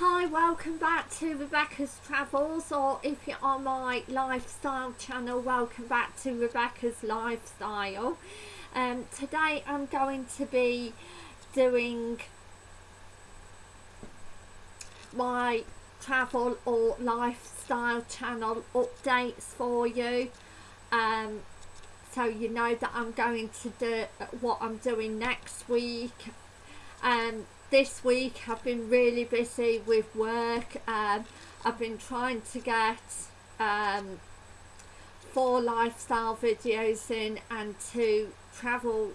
Hi, welcome back to Rebecca's Travels, or if you're on my lifestyle channel, welcome back to Rebecca's Lifestyle. Um, today I'm going to be doing my travel or lifestyle channel updates for you. Um, so you know that I'm going to do what I'm doing next week. Um, this week I've been really busy with work. Um, I've been trying to get um, four lifestyle videos in and two travel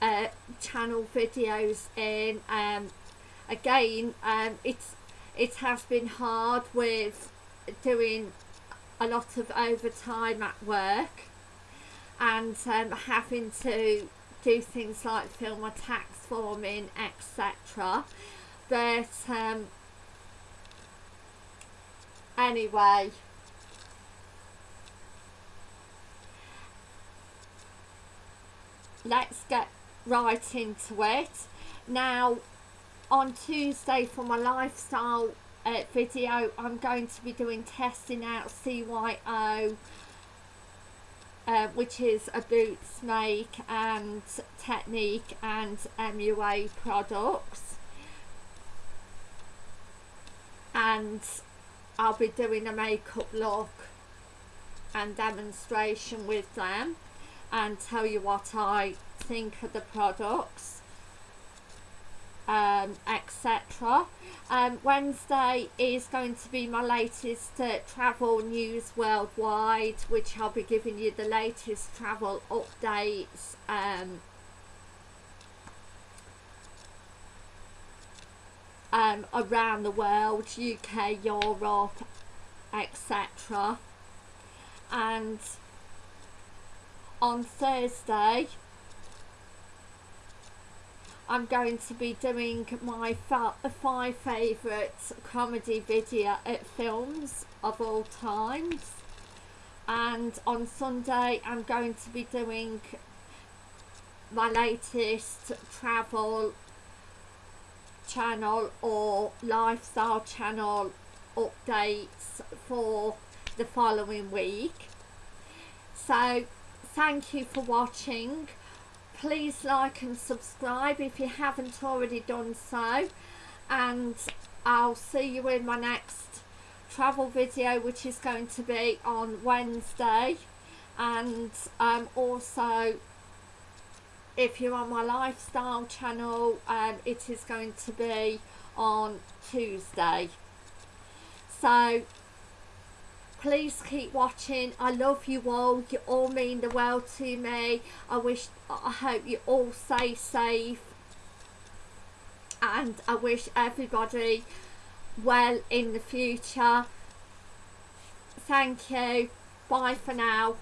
uh, channel videos in. Um, again, um, it's it has been hard with doing a lot of overtime at work and um, having to do things like fill my tax forming etc but um, anyway. Let's get right into it. Now on Tuesday for my lifestyle uh, video I'm going to be doing testing out CYO which is a boots make and Technic and MUA products. And I'll be doing a makeup look and demonstration with them and tell you what I think of the products um, etc. Um, Wednesday is going to be my latest uh, travel news worldwide, which I'll be giving you the latest travel updates. Um, um, around the world, UK, Europe, etc. And on Thursday, I'm going to be doing my five favourite comedy video uh, films of all times. And on Sunday I'm going to be doing my latest travel channel or lifestyle channel updates for the following week. So thank you for watching please like and subscribe if you haven't already done so. And I'll see you in my next travel video which is going to be on Wednesday. And um, also if you're on my lifestyle channel um, it is going to be on Tuesday. So please keep watching. I love you all. You all mean the world to me. I wish i hope you all stay safe. And i wish everybody well in the future. Thank you. Bye for now